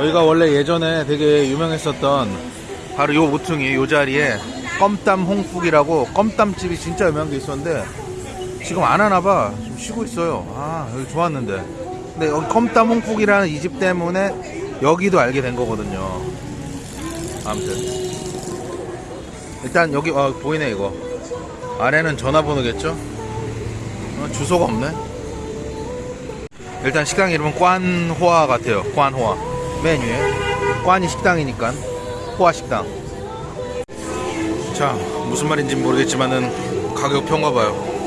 여기가 원래 예전에 되게 유명했었던 바로 요 모퉁이 요 자리에 껌땀 홍국이라고 껌땀집이 진짜 유명한 게 있었는데 지금 안 하나봐. 좀 쉬고 있어요. 아 여기 좋았는데. 근데 여기 껌땀 홍국이라는 이 집 때문에 여기도 알게 된 거거든요. 아무튼. 일단 여기 어, 보이네 이거. 아래는 전화번호겠죠? 어, 주소가 없네. 일단 식당 이름은 꽌호아 같아요. 꽌호아 맨 위에 꽌이 식당이니까 호아 식당. 자 무슨 말인지 모르겠지만은 가격표인가 봐요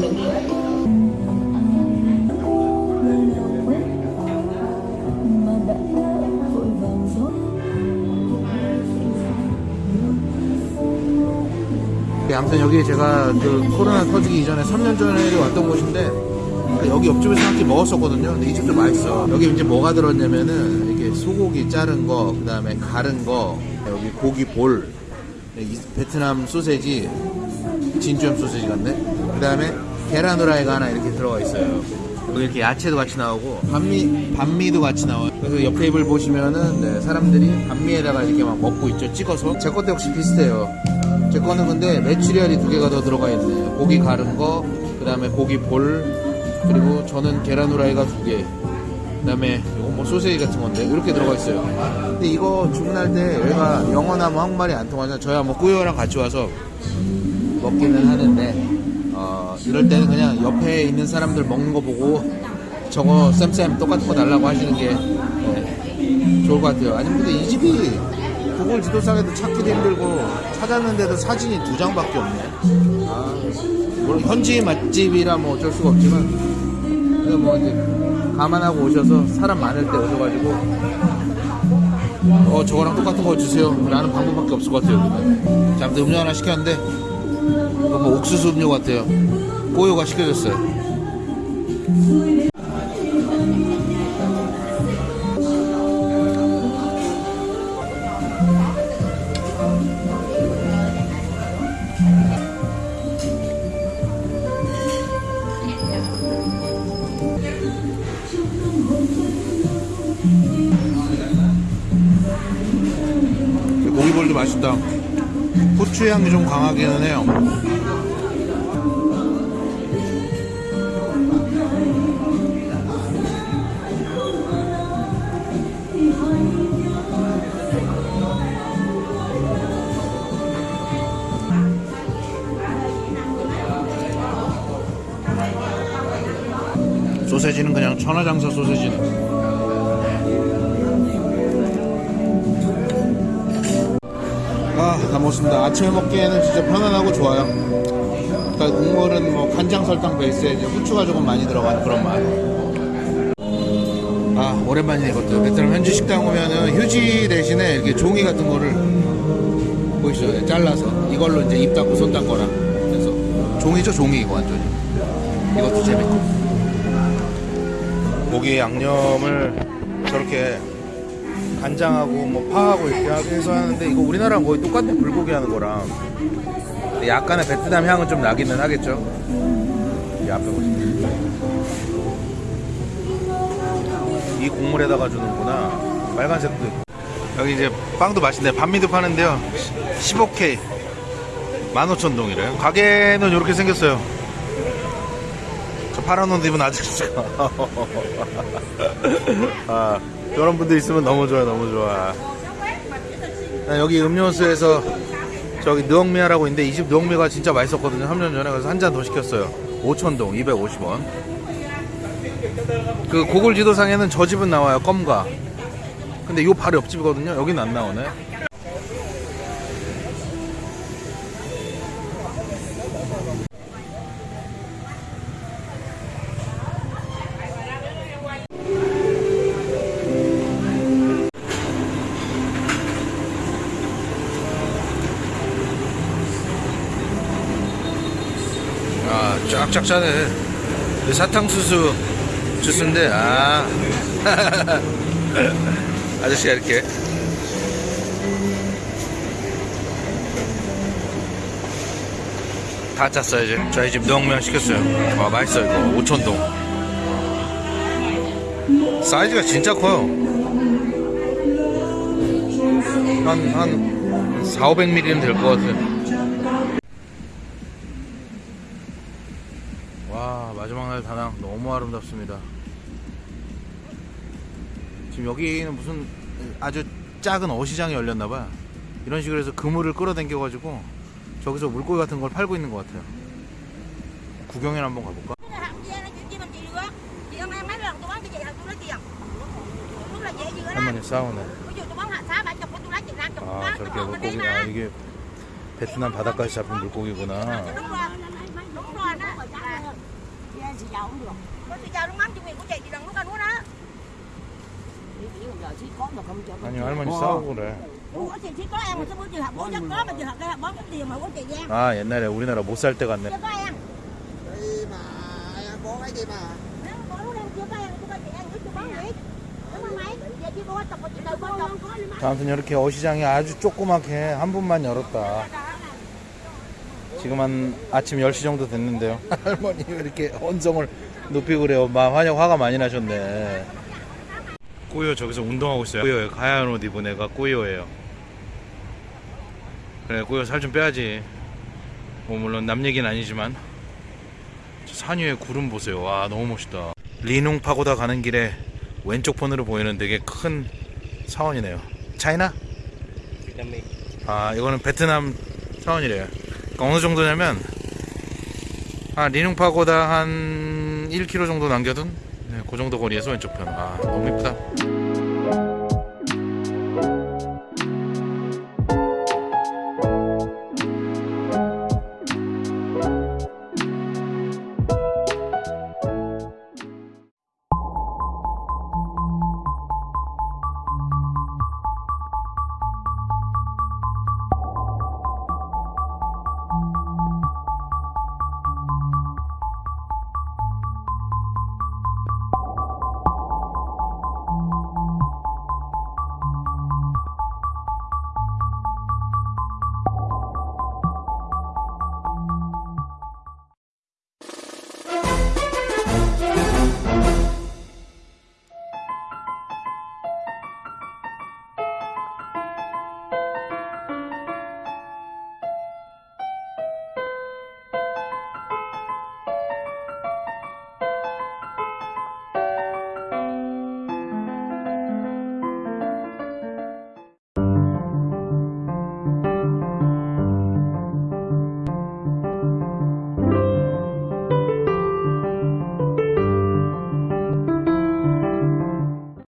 네, 아무튼 여기 제가 그 코로나 터지기 이전에 3년 전에 왔던 곳인데 여기 옆집에서 한끼 먹었었거든요. 근데 이 집도 맛있어. 여기 이제 뭐가 들었냐면은 이게 소고기 자른 거, 그 다음에 가른 거, 여기 고기 볼, 이 베트남 소세지, 진주염 소세지 같네. 그 다음에 계란 후라이가 하나 이렇게 들어가 있어요. 이렇게 야채도 같이 나오고 반미 반미도 같이 나와요. 그래서 옆 테이블 보시면은 네, 사람들이 반미에다가 이렇게 막 먹고 있죠. 찍어서 제 것도 역시 비슷해요. 제 거는 근데 메추리알이 두 개가 더 들어가 있네요. 고기 가른 거, 그 다음에 고기 볼, 그리고 저는 계란 후라이가 두 개. 그 다음에 이거 뭐 소세지 같은 건데 이렇게 들어가 있어요. 근데 이거 주문할 때 여기가 영어나 뭐 한국말이 안 통하잖아. 저야 뭐 꾸요랑 같이 와서 먹기는 하는데 어, 이럴 때는 그냥 옆에 있는 사람들 먹는 거 보고 저거 쌤쌤 똑같은 거 달라고 하시는 게 네, 좋을 것 같아요. 아니면 근데 이 집이 구글 지도상에도 찾기도 힘들고 찾았는데도 사진이 두 장밖에 없네. 아, 물론 현지 맛집이라 뭐 어쩔 수가 없지만 그래도 뭐 이제 감안하고 오셔서 사람 많을 때 오셔가지고 어 저거랑 똑같은 거 주세요 라는 방법밖에 없을 것 같아요. 자 아무튼 음료 하나 시켰는데 옥수수 음료 같아요. 꼬요가 시켜줬어요. 고기볼도 맛있다. 후추 향이 좀 강하기는 해요 소세지는 그냥 천하장사 소세지네 아, 다 먹었습니다. 아침에 먹기에는 진짜 편안하고 좋아요. 그러니까 국물은 뭐 간장 설탕 베이스에 이제 후추가 조금 많이 들어간 그런 맛. 아, 오랜만이네 이것도. 베트남 현지 식당 오면은 휴지 대신에 이렇게 종이 같은 거를 보이시죠? 네, 잘라서 이걸로 이제 입 닦고 손 닦거나. 그래서 종이죠, 종이 이거 완전히. 이것도 재밌고. 고기 양념을 저렇게 간장하고 뭐 파하고 이렇게 해서 하는데 이거 우리나라랑 거의 똑같네 불고기 하는 거랑. 약간의 베트남 향은 좀 나기는 하겠죠? 이 앞에 보시면. 이 국물에다가 주는구나. 빨간색도. 여기 이제 빵도 맛있네. 반미도 파는데요. 15K 15,000동이래. 가게는 이렇게 생겼어요. 저 파란 옷 입은 아저씨가. 아, 저런 분들 있으면 너무 좋아, 너무 좋아. 아, 여기 음료수에서 저기 느엉미아라고 있는데 이집 느엉미가 진짜 맛있었거든요. 3년 전에 그래서 한 잔 더 시켰어요. 5,000동, 250원. 그 고글 지도상에는 저 집은 나와요. 껌가. 근데 요 바로 옆집이거든요. 여기는 안 나오네. 쫙쫙 짜네. 그 사탕수수 주스인데, 아. 아저씨가 이렇게. 다 짰어요, 이제. 저희 집 누엉면 시켰어요. 와, 맛있어요, 이거. 5천동. 사이즈가 진짜 커요. 한, 한, 4, 500ml는 될 것 같아요. 와 마지막 날 다낭 너무 아름답습니다 지금 여기는 무슨 아주 작은 어시장이 열렸나봐요 이런 식으로 해서 그물을 끌어당겨 가지고 저기서 물고기 같은 걸 팔고 있는 것 같아요 구경이나 한번 가볼까? 할머니 싸우네 아 저렇게 물고기가 이게 베트남 바닷가에서 잡힌 물고기구나 아니 할머니 싸우고 그래 아 옛날에 우리나라 못 살 때 갔네 아무튼 이렇게 어시장이 아주 조그맣게 한 분만 열었다. 지금 한 아침 10시 정도 됐는데요. 할머니 이렇게 언성을 높이고 그래요. 막 화가, 화가 많이 나셨네. 꾸요 저기서 운동하고 있어요. 꾸요 하얀 옷 입은 애가 꾸요예요. 그래 꾸요 살 좀 빼야지. 뭐 물론 남 얘기는 아니지만 저산 위에 구름 보세요. 와 너무 멋있다. 리농 파고다 가는 길에 왼쪽 편으로 보이는 되게 큰 사원이네요. 차이나? 아 이거는 베트남 사원이래요. 그러니까 어느 정도냐면 한 리늉파고다 한 1km 정도 남겨둔 네, 그 정도 거리에서 왼쪽 편. 아 너무 이쁘다.